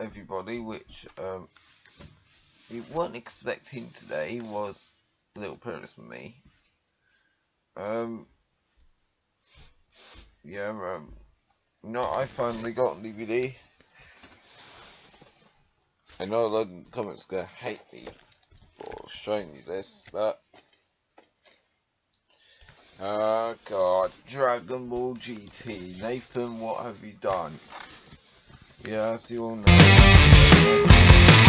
everybody, which um, you weren't expecting today, was a little prayers for me. Um, yeah, um, no, I finally got DVD. I know a lot of comments gonna hate me for showing you this, but Oh god, Dragon Ball GT. Nathan, what have you done? Yeah, as you all know.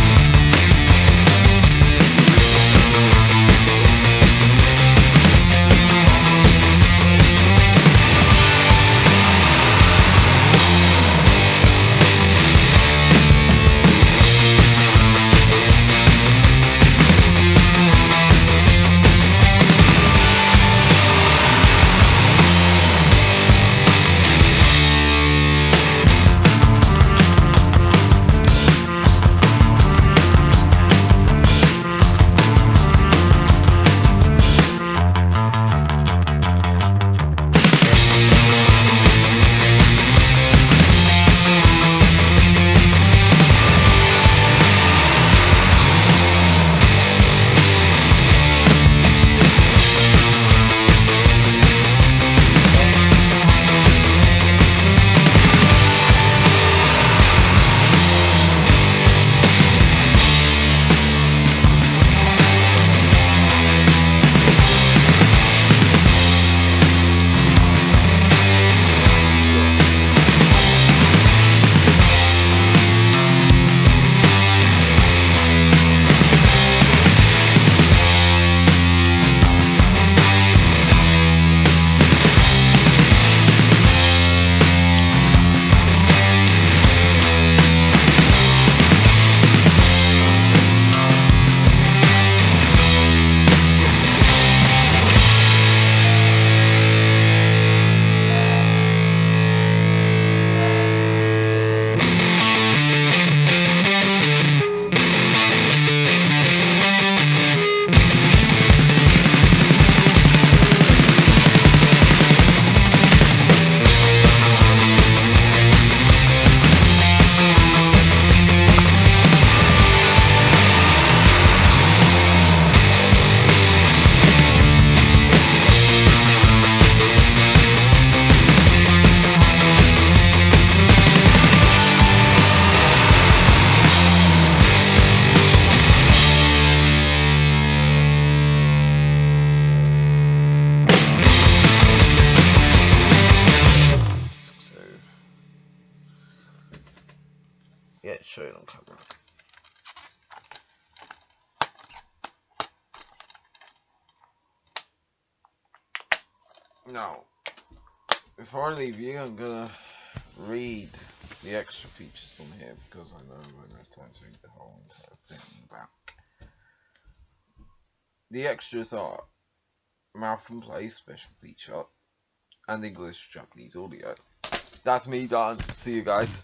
Yeah, show it on camera. Now, before I leave you, I'm gonna read the extra features on here because I know I won't have time to read the whole entire thing back. The extras are mouth and play special feature and English Japanese audio. That's me done. See you guys.